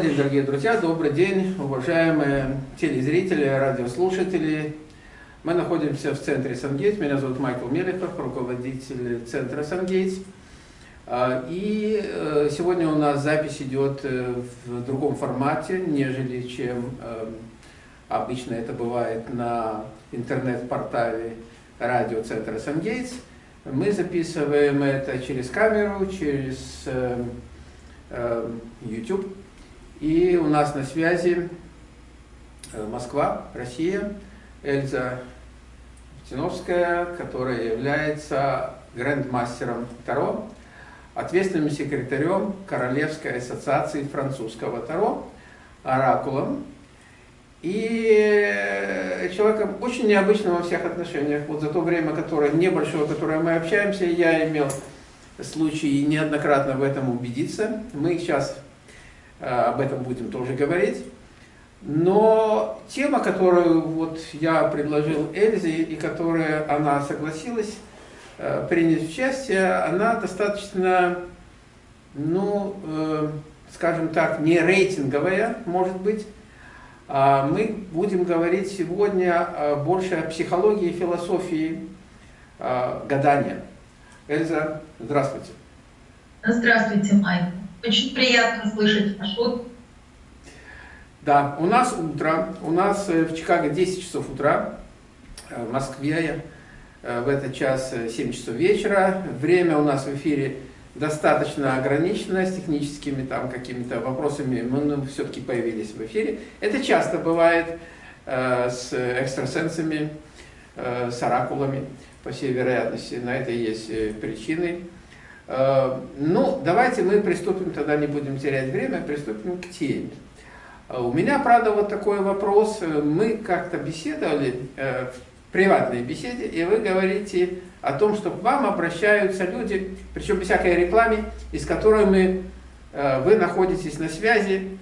Добрый день, дорогие друзья, добрый день, уважаемые телезрители, радиослушатели. Мы находимся в центре Сангейтс. Меня зовут Майкл Мелехов, руководитель центра Сангейтс. А, и э, сегодня у нас запись идет э, в другом формате, нежели чем э, обычно это бывает на интернет-портале радиоцентра Сангейтс. Мы записываем это через камеру, через YouTube. И у нас на связи э, Москва, Россия, Эльза Птиновская, которая является грандмастером Таро, ответственным секретарем Королевской ассоциации французского Таро, оракулом, и э, человеком очень необычным во всех отношениях. Вот за то время, которое небольшое, которое мы общаемся, я имел случай неоднократно в этом убедиться. Мы сейчас об этом будем тоже говорить. Но тема, которую вот я предложил Эльзе, и которая она согласилась э, принять участие, она достаточно, ну, э, скажем так, не рейтинговая, может быть. А мы будем говорить сегодня больше о психологии и философии гадания. Эльза, здравствуйте. Здравствуйте, Майк. Очень приятно слышать ваш Да, у нас утро, у нас э, в Чикаго 10 часов утра, э, в Москве э, в этот час 7 часов вечера. Время у нас в эфире достаточно ограничено с техническими там какими-то вопросами, мы ну, все-таки появились в эфире. Это часто бывает э, с экстрасенсами, э, с оракулами, по всей вероятности. На это есть причины. Э, ну, давайте мы приступим, тогда не будем терять время, приступим к теме. Э, у меня, правда, вот такой вопрос. Мы как-то беседовали э, в приватной беседе, и вы говорите о том, что к вам обращаются люди, причем без всякой рекламы, из которой мы, вы находитесь на связи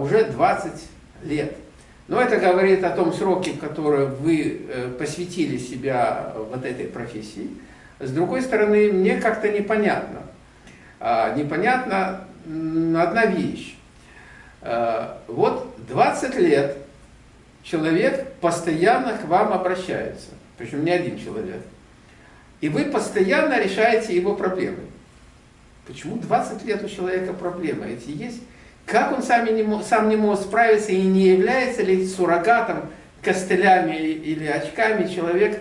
уже 20 лет. Но это говорит о том сроке, который вы посвятили себя вот этой профессии. С другой стороны, мне как-то непонятно. А, непонятна одна вещь. А, вот 20 лет человек постоянно к вам обращается, причем не один человек, и вы постоянно решаете его проблемы. Почему 20 лет у человека проблемы эти есть? Как он сам не, сам не может справиться и не является ли суррогатом, костылями или очками человек,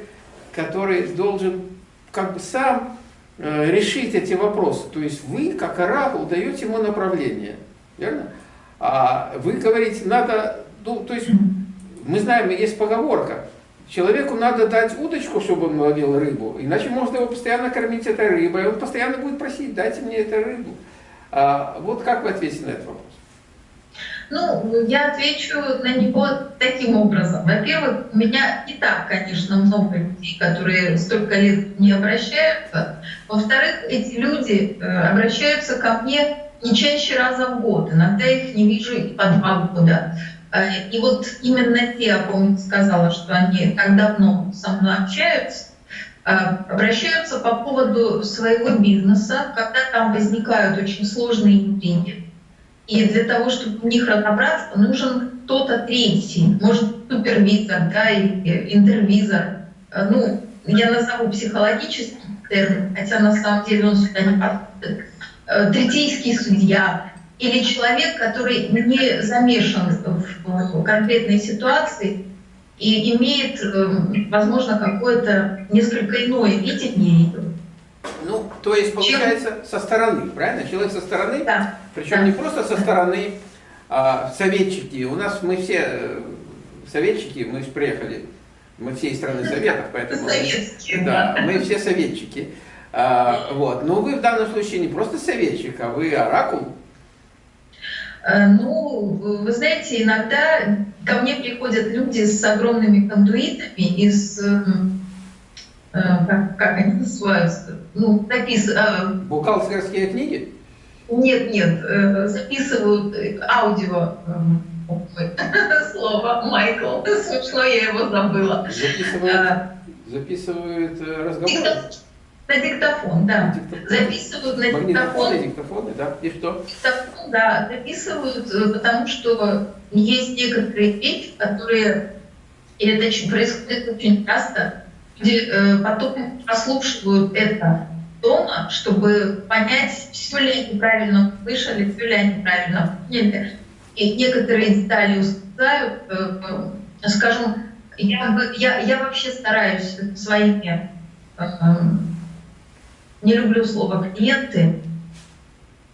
который должен как бы сам э, решить эти вопросы. То есть вы, как оракул, даете ему направление. Верно? А вы говорите, надо, ну, то есть мы знаем, есть поговорка, человеку надо дать удочку, чтобы он ловил рыбу, иначе можно его постоянно кормить этой рыбой, и он постоянно будет просить, дайте мне эту рыбу. А, вот как вы ответите на этот вопрос? Ну, я отвечу на него таким образом. Во-первых, у меня и так, конечно, много людей, которые столько лет не обращаются. Во-вторых, эти люди э, обращаются ко мне не чаще раза в год. Иногда их не вижу и по два года. Э, и вот именно те, я помню, сказала, что они так давно со мной общаются, э, обращаются по поводу своего бизнеса, когда там возникают очень сложные интриги и для того, чтобы в них разобраться, нужен кто-то третий, может, супервизор, да, или интервизор. Э, ну, я назову психологический термин, хотя на самом деле он сюда не подходит. Э, третейский судья или человек, который не замешан в конкретной ситуации и имеет, э, возможно, какое-то несколько иное видение. Ну, то есть, получается, Чем? со стороны, правильно? Человек со стороны, да. причем да. не просто со стороны а, советчики. У нас мы все э, советчики, мы приехали, мы все из страны советов, поэтому... Советские. Да, мы все советчики. А, вот. Но вы в данном случае не просто советчик, а вы оракул. Э, ну, вы знаете, иногда ко мне приходят люди с огромными кондуитами из как, как они называются, ну, напис... Э, Бухгалтерские книги? Нет, нет, э, записывают аудио слово Майкл. Смешно, я его забыла. Записывают, записывают разговор? На диктофон, да. Диктофон. Записывают на диктофон. Диктофоны, да? И что? Диктофон, да, записывают, э, потому что есть некоторые вещи, которые, и это происходит очень часто, люди э, потом прослушивают это дома, чтобы понять, все ли они правильно услышали, все ли они правильно поняли. И некоторые детали ускользают. Э, Скажем, я, я, я вообще стараюсь своими, э, не люблю слово клиенты,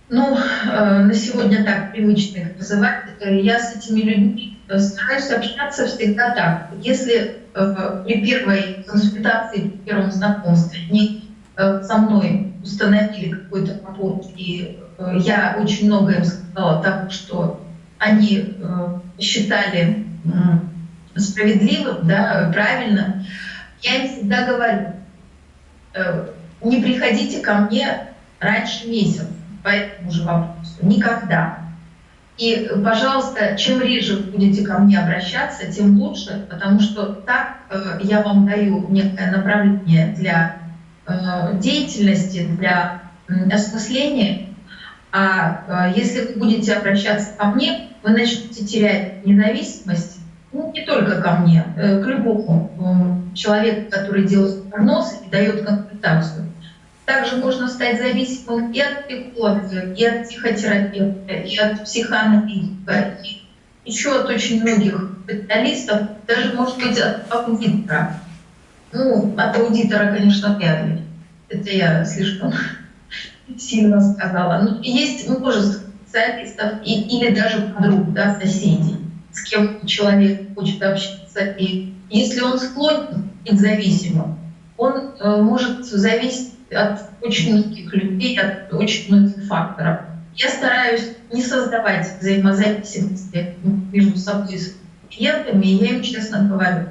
ну, на сегодня так привычно называть, я с этими людьми стараюсь общаться всегда так. Если при первой консультации, при первом знакомстве они э, со мной установили какой-то rapport, и э, я очень много им сказала того, что они э, считали справедливым, да, правильно, я им всегда говорю, э, не приходите ко мне раньше месяца по этому же вопросу. Никогда. И, пожалуйста, чем реже будете ко мне обращаться, тем лучше, потому что так э, я вам даю некое направление для э, деятельности, для м, осмысления. А э, если вы будете обращаться ко мне, вы начнете терять независимость, ну, не только ко мне, э, к любому м, человеку, который делает прогноз и дает консультацию. Также можно стать зависимым и от психолога, и от психотерапевта, и от психоаналитика, и еще от очень многих специалистов, даже, может быть, от аудитора. Ну, от аудитора, конечно, вряд. Это я слишком сильно сказала. Но есть множество специалистов и, или даже подруг, да, соседей, с кем человек хочет общаться. И если он склонен быть зависимым, он э, может зависеть от очень многих людей, от очень многих факторов. Я стараюсь не создавать взаимозависимости между собой и с клиентами, и я им честно говорю,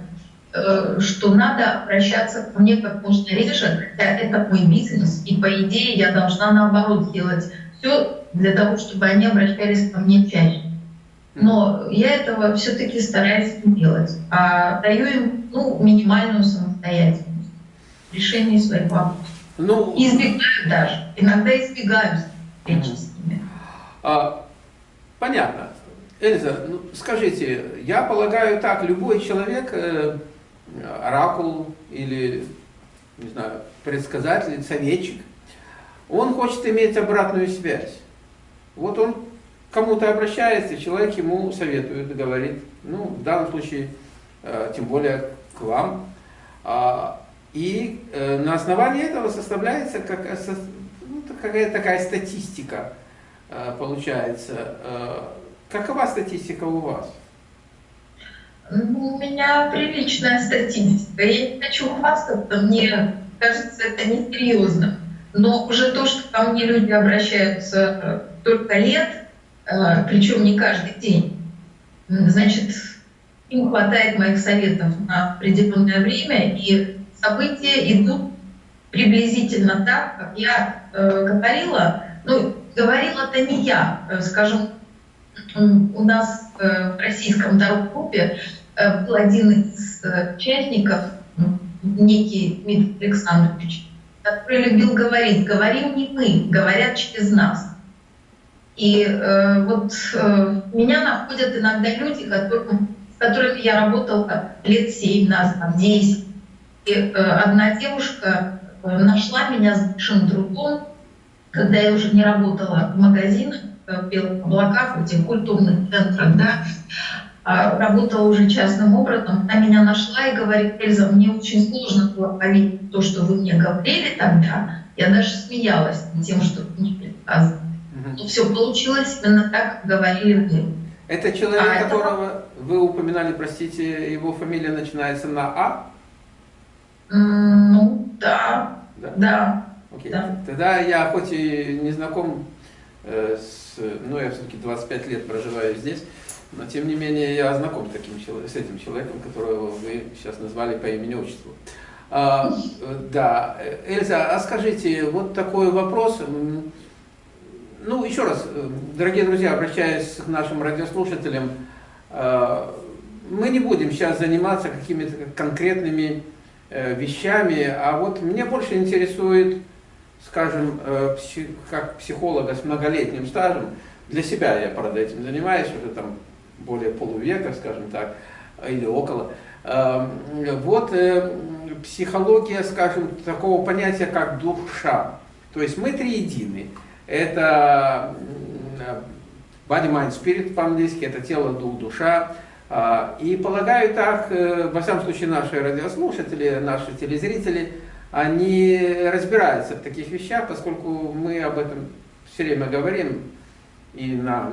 э, что надо обращаться ко мне как можно реже, хотя это мой бизнес, и по идее я должна наоборот делать все для того, чтобы они обращались ко мне чаще. Но я этого все-таки стараюсь не делать, а даю им ну, минимальную самостоятельность в решении своих вопросов. Ну, Избегаю даже. Иногда избегаю встречи с ними. а, понятно. Эльза, ну, скажите, я полагаю так, любой человек, э, оракул или, не знаю, предсказатель, советчик, он хочет иметь обратную связь. Вот он кому-то обращается, человек ему советует, говорит, ну, в данном случае, э, тем более к вам. А, И э, на основании этого составляется как, э, ну, какая-то такая статистика, э, получается. Э, Какова статистика у вас? Ну, У меня приличная статистика. Я не хочу хвастаться, мне кажется, это несерьезно. Но уже то, что ко мне люди обращаются э, только лет, э, причем не каждый день, значит, им хватает моих советов на определенное время, и события идут приблизительно так, как я э, говорила. Ну, говорила-то не я, э, скажем, у нас э, в российском дорогруппе э, был один из э, участников, м, некий Дмитрий Александрович, который любил говорить, говорим не мы, говорят через нас. И э, вот э, меня находят иногда люди, которым, с которыми я работала лет семь назад, 10. И э, одна девушка э, нашла меня с большим трудом, когда я уже не работала в магазинах, э, в белых облаках, в этих культурных центрах, да, а работала уже частным образом. Она меня нашла и говорит, Эльза, мне очень сложно было поверить то, что вы мне говорили тогда. Я даже смеялась над тем, что вы мне предсказывали. Но все получилось именно так, как говорили вы. Это человек, А, это- которого вы упоминали, простите, его фамилия начинается на А? Ну, да, Да? да. Окей. Да. Тогда я хоть и не знаком э, с, ну я все-таки 25 лет проживаю здесь, но тем не менее я знаком с, таким, с этим человеком, которого вы сейчас назвали по имени-отчеству. А, э, да, Э, Эльза, а скажите, вот такой вопрос. Ну, еще раз, э, дорогие друзья, обращаясь к нашим радиослушателям, э, мы не будем сейчас заниматься какими-то конкретными вещами, а вот меня больше интересует, скажем, как психолога с многолетним стажем, для себя я, правда, этим занимаюсь уже там более полувека, скажем так, или около. Эм, вот э, психология, скажем, такого понятия, как душа. То есть мы триедины. Это body, mind, spirit по-английски, это тело, дух, душа. А, и полагаю так, э, во всяком случае, наши радиослушатели, наши телезрители, они разбираются в таких вещах, поскольку мы об этом все время говорим и на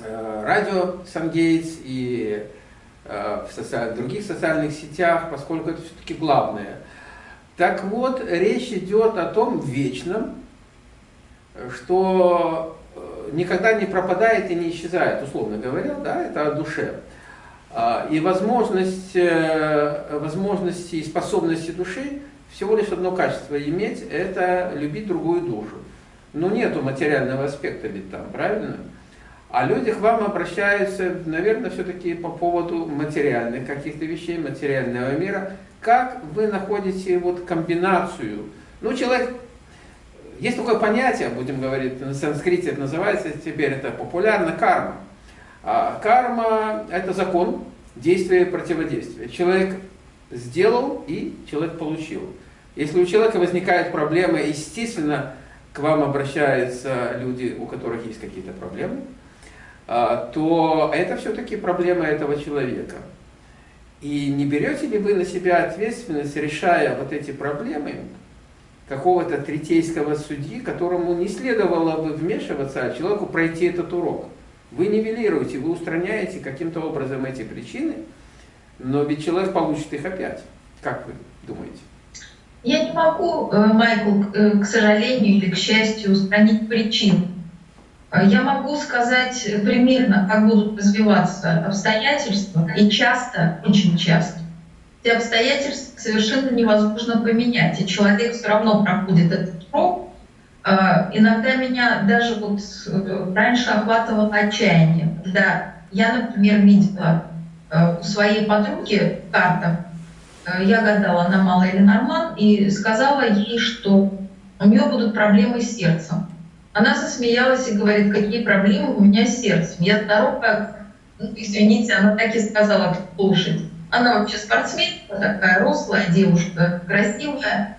э, радио Сангейтс, и э, в других социальных сетях, поскольку это все-таки главное. Так вот, речь идет о том вечном, что никогда не пропадает и не исчезает, условно говоря, да, это о душе. А, и возможность, возможности и способности души всего лишь одно качество иметь, это любить другую душу. Но нету материального аспекта ведь там, правильно? А люди к вам обращаются, наверное, все-таки по поводу материальных каких-то вещей, материального мира. Как вы находите вот комбинацию? Ну, человек, есть такое понятие, будем говорить, на санскрите это называется, теперь это популярно, карма. А карма – это закон действия и противодействия. Человек сделал, и человек получил. Если у человека возникают проблемы, естественно, к вам обращаются люди, у которых есть какие-то проблемы, а, то это все-таки проблема этого человека. И не берете ли вы на себя ответственность, решая вот эти проблемы, какого-то третейского судьи, которому не следовало бы вмешиваться, а человеку пройти этот урок? Вы нивелируете, вы устраняете каким-то образом эти причины, но ведь человек получит их опять. Как вы думаете? Я не могу, э, Майкл, э, к сожалению или к счастью, устранить причин. Э, я могу сказать примерно, как будут развиваться обстоятельства, и часто, очень часто, эти обстоятельства совершенно невозможно поменять, и человек все равно проходит этот срок. Иногда меня даже вот раньше охватывало отчаяние, когда я, например, видела у своей подруги карту, Э, я гадала на Мала или Норман и сказала ей, что у нее будут проблемы с сердцем. Она засмеялась и говорит, какие проблемы у меня с сердцем. Я здоровая, ну, извините, она так и сказала слушать. Она вообще спортсменка, такая рослая девушка, красивая,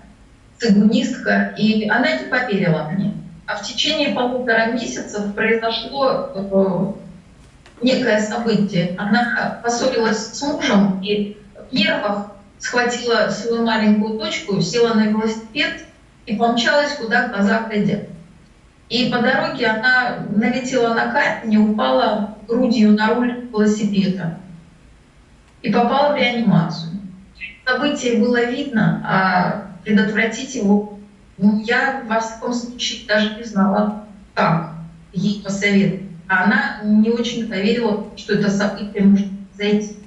цигунистка, и она не поверила мне. А в течение полутора месяцев произошло э, некое событие. Она поссорилась с мужем, и в нервах схватила свою маленькую дочку, села на велосипед и помчалась, куда глаза глядят. И по дороге она налетела на камень и упала грудью на руль велосипеда. И попала в реанимацию. Событие было видно, а предотвратить его ну, я, во всяком случае, даже не знала, как ей посоветовать. А она не очень поверила, что это событие может произойти.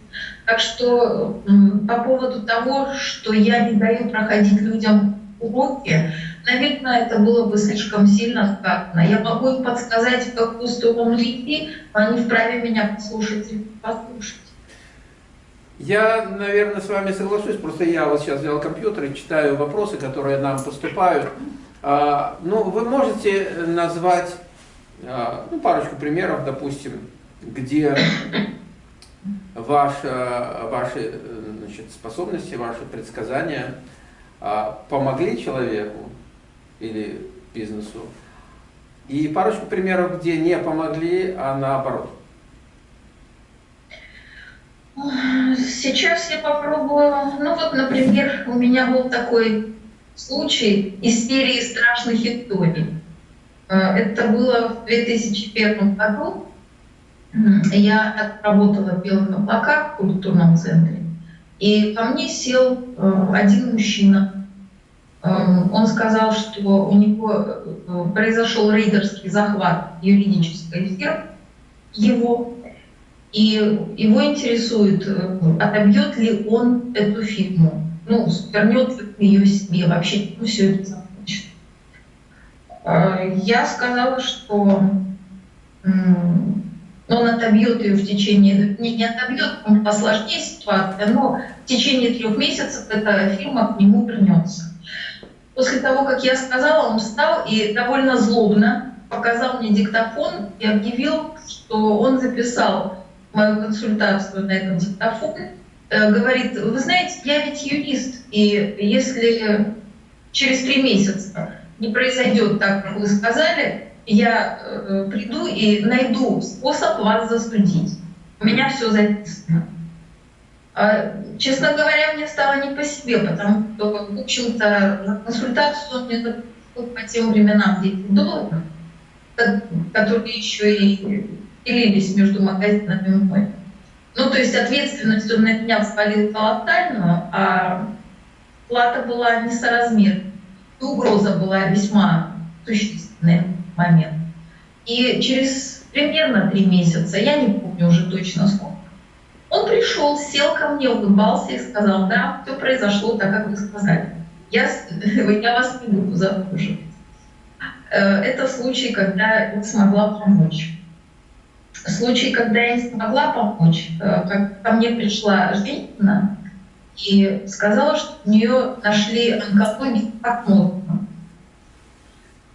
Так что по поводу того, что я не даю проходить людям уроки, наверное, это было бы слишком сильно сказано. Я могу им подсказать, в какую сторону идти, но они вправе меня послушать и послушать. Я, наверное, с вами соглашусь, просто я вот сейчас взял компьютер и читаю вопросы, которые нам поступают. А, ну, вы можете назвать а, ну, парочку примеров, допустим, где ваши, ваши значит, способности, ваши предсказания а, помогли человеку или бизнесу. И парочку примеров, где не помогли, а наоборот. Сейчас я попробую. Ну вот, например, у меня был такой случай из серии страшных историй. А, это было в 2001 году. Я отработала Белых облаках в культурном центре, и ко мне сел э, один мужчина. Э, он сказал, что у него э, произошел рейдерский захват юридической фирмы, его, и его интересует, отобьет ли он эту фирму, ну, вернет ли ее себе, вообще ну, все это закончит. Я сказала, что он отобьет ее в течение, не, не отобьет, он посложнее ситуация, но в течение трех месяцев эта фирма к нему вернется. После того, как я сказала, он встал и довольно злобно показал мне диктофон и объявил, что он записал мою консультацию на этом диктофоне. Э, говорит, вы знаете, я ведь юрист, и если через три месяца не произойдет так, как вы сказали, я э, приду и найду способ вас засудить. У меня все записано. А, честно говоря, мне стало не по себе, потому что, в общем-то, на консультацию мне по тем временам 10 долларов, которые еще и делились между магазинами мной. Ну, то есть ответственность он на меня взвалил колоссальную, а плата была несоразмерной. И угроза была весьма существенная момент. И через примерно три месяца, я не помню уже точно сколько, он пришел, сел ко мне, улыбался и сказал, да, все произошло так, как вы сказали. Я, я вас не буду заслуживать. Э, это случай, когда я смогла помочь. Случай, когда я не смогла помочь, э, как ко мне пришла женщина и сказала, что у нее нашли онкологию как можно.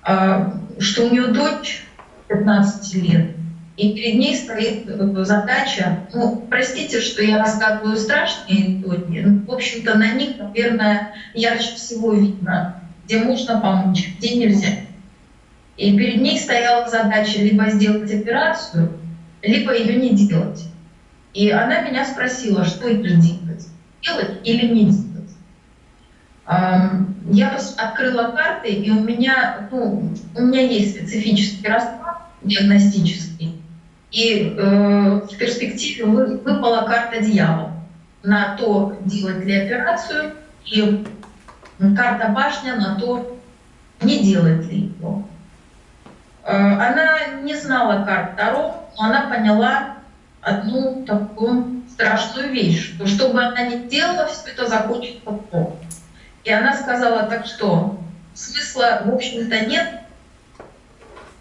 А, что у нее дочь 15 лет, и перед ней стоит э, задача, ну, простите, что я рассказываю страшные истории, но, в общем-то, на них, наверное, ярче всего видно, где можно помочь, где нельзя. И перед ней стояла задача либо сделать операцию, либо ее не делать. И она меня спросила, что ей делать, делать или не делать. Я открыла карты, и у меня, ну, у меня есть специфический расклад диагностический. И э, в перспективе вы, выпала карта дьявола на то, делать ли операцию, и карта башня на то, не делать ли его. Э, она не знала карт Таро, но она поняла одну такую страшную вещь, что что бы она ни делала, все это закончится плохо. И она сказала, так что смысла, в общем-то, нет,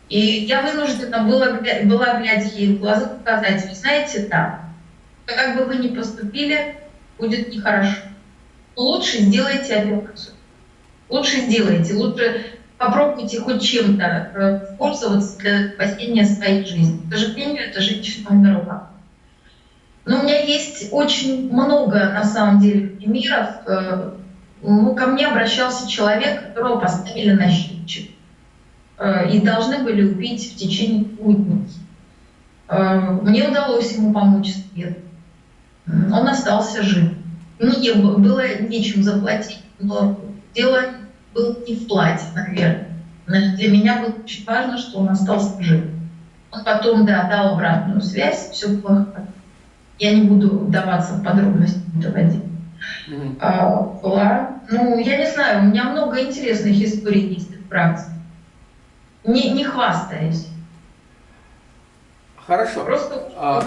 и я вынуждена была, была глядя ей в глаза, сказать, вы знаете, да, как бы вы ни поступили, будет нехорошо. Лучше сделайте операцию. Лучше сделайте, лучше попробуйте хоть чем-то э, пользоваться для спасения своей жизни. К сожалению, это женщина умерла. Но у меня есть очень много, на самом деле, примеров. Э, ну, ко мне обращался человек, которого поставили на счетчик. Э, и должны были убить в течение двух дней. Э, мне удалось ему помочь свет. Он остался жив. Ну, не, было нечем заплатить, но дело было не в плате, наверное. Для меня было очень важно, что он остался жив. Он потом, да, дал обратную связь, все плохо. Я не буду вдаваться в подробности доводить. Mm-hmm. А, была, ну, я не знаю, у меня много интересных историй есть в практике не, не хвастаясь. Хорошо. Просто а,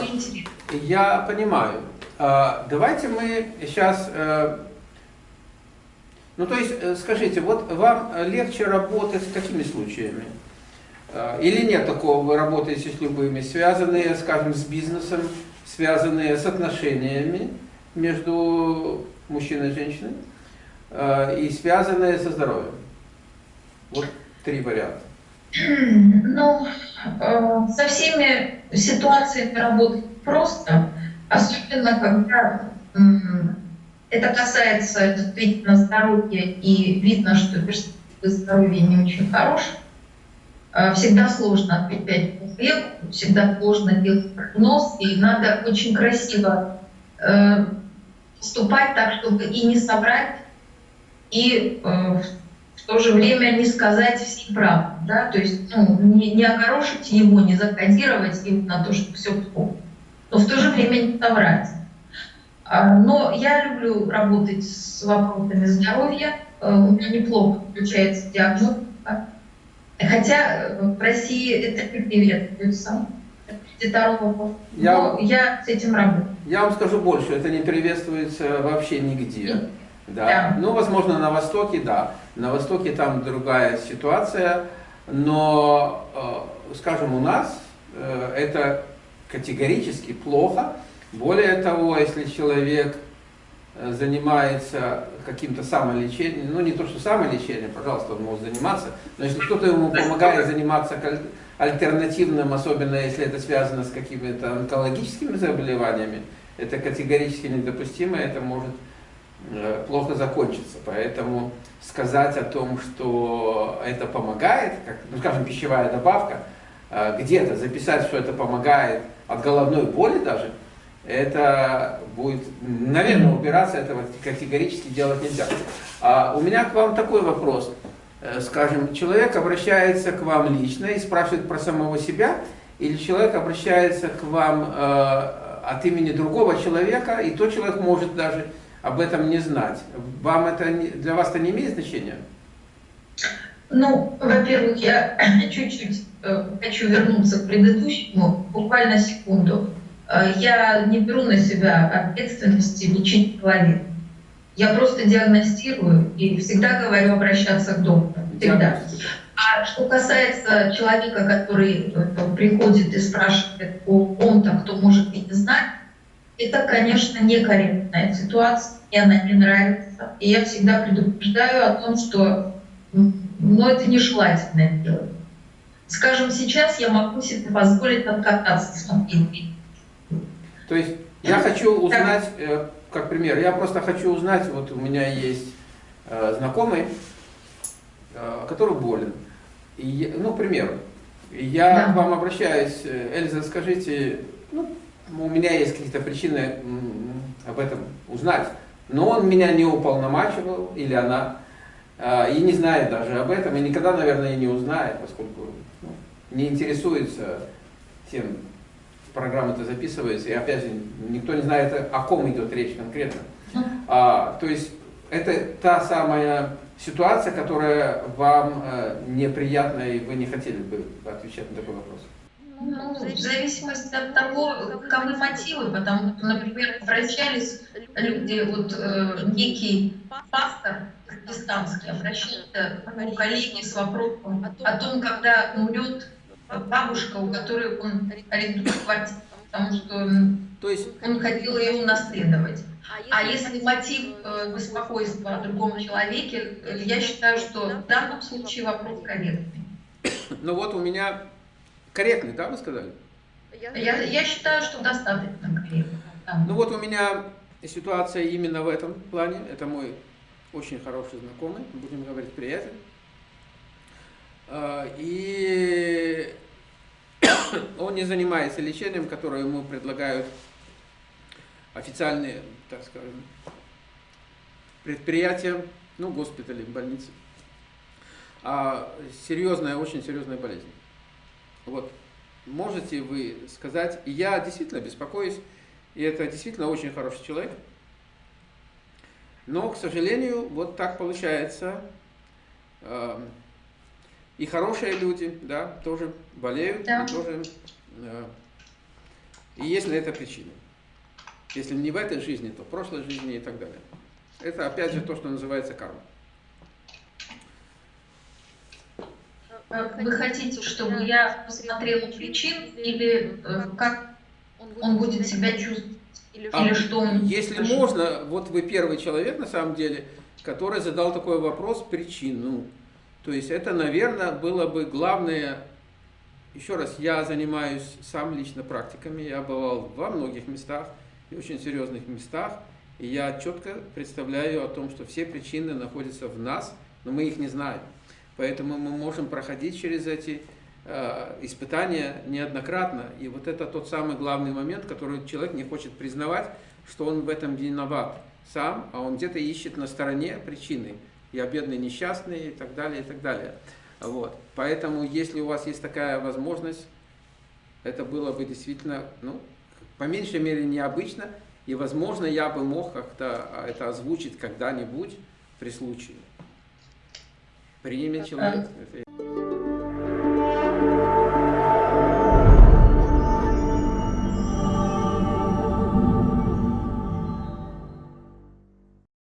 Я понимаю. А, давайте мы сейчас... Ну, то есть, э, скажите, вот вам легче работать с какими случаями? А, или нет такого, вы работаете с любыми, связанные, скажем, с бизнесом, связанные с отношениями между мужчиной и женщиной, и связанные со здоровьем? Вот три варианта. Ну, э, со всеми ситуациями работать просто, особенно когда это касается действительно здоровья и видно, что перспективы здоровья не очень хорошие. Э, всегда сложно отвечать по всегда сложно делать прогноз, и надо очень красиво э, поступать так, чтобы и не собрать, и в то же время не сказать всей правды, да, то есть ну, не, не огорошить его, не закодировать его на то, что все плохо, но в то же время не соврать. А, но я люблю работать с вопросами здоровья, э, у меня неплохо включается диагностика, хотя в России это не приветствуется. Я, я с этим работаю. Я вам скажу больше, это не приветствуется вообще нигде. Да. да. Ну, возможно, на Востоке, да. На Востоке там другая ситуация, но, э, скажем, у нас э, это категорически плохо. Более того, если человек э, занимается каким-то самолечением, ну не то, что самолечением, пожалуйста, он может заниматься, но если кто-то ему помогает заниматься альтернативным, особенно если это связано с какими-то онкологическими заболеваниями, это категорически недопустимо, это может э, плохо закончиться. Поэтому сказать о том, что это помогает, как, ну, скажем, пищевая добавка, э, где-то записать, что это помогает от головной боли даже, это будет, наверное, убираться, этого категорически делать нельзя. А у меня к вам такой вопрос. Э, скажем, человек обращается к вам лично и спрашивает про самого себя, или человек обращается к вам э, от имени другого человека, и тот человек может даже об этом не знать. Вам это, для вас это не имеет значения? Ну, во-первых, я чуть-чуть э, хочу вернуться к предыдущему, буквально секунду. Э, я не беру на себя ответственности лечить человека. Я просто диагностирую и всегда говорю обращаться к доктору. Всегда. А что касается человека, который э, приходит и спрашивает о ком-то, кто может и не знать, это, конечно, некорректная ситуация, мне она не нравится. И я всегда предупреждаю о том, что ну, это нежелательное дело. Скажем, сейчас я могу себе позволить откататься смотреть. То есть я хочу узнать, э, как пример, я просто хочу узнать, вот у меня есть э, знакомый, э, который болен. И, ну, к примеру, я да. к вам обращаюсь, Эльза, скажите, ну, у меня есть какие-то причины об этом узнать, но он меня не уполномачивал, или она, и не знает даже об этом, и никогда, наверное, и не узнает, поскольку ну, не интересуется тем, программа это записывается, и опять же, никто не знает, о ком идет речь конкретно. А, то есть это та самая ситуация, которая вам э, неприятна, и вы не хотели бы отвечать на такой вопрос. Ну, в зависимости от того, каковы мотивы, потому что, например, обращались люди, вот э, некий пастор христианский обращался к коллеге с вопросом о том, когда умрет бабушка, у которой он арендует квартиру, потому что То есть... он хотел ее унаследовать. А если мотив э, беспокойства о другом человеке, э, я считаю, что в данном случае вопрос корректный. Ну вот у меня корректный, да, вы сказали? Я, я считаю, что достаточно корректный. Да. Ну вот у меня ситуация именно в этом плане. Это мой очень хороший знакомый, будем говорить приятель. А, и он не занимается лечением, которое ему предлагают официальные, так скажем, предприятия, ну, госпитали, больницы. А серьезная, очень серьезная болезнь. Вот. Можете вы сказать, я действительно беспокоюсь, и это действительно очень хороший человек, но, к сожалению, вот так получается, и хорошие люди, да, тоже болеют, да. и тоже... Э, и есть на это причины. Если не в этой жизни, то в прошлой жизни и так далее. Это опять же то, что называется карма. Вы хотите, чтобы я посмотрела причин или э, как он будет себя чувствовать? Или, а, что он... Если можно, вот вы первый человек на самом деле, который задал такой вопрос причину. То есть это, наверное, было бы главное, еще раз, я занимаюсь сам лично практиками, я бывал во многих местах и очень серьезных местах, и я четко представляю о том, что все причины находятся в нас, но мы их не знаем. Поэтому мы можем проходить через эти э, испытания неоднократно. И вот это тот самый главный момент, который человек не хочет признавать, что он в этом виноват сам, а он где-то ищет на стороне причины я бедный, несчастный и так далее, и так далее. Вот. Поэтому, если у вас есть такая возможность, это было бы действительно, ну, по меньшей мере, необычно, и, возможно, я бы мог как-то а, это озвучить когда-нибудь при случае. Примет человек.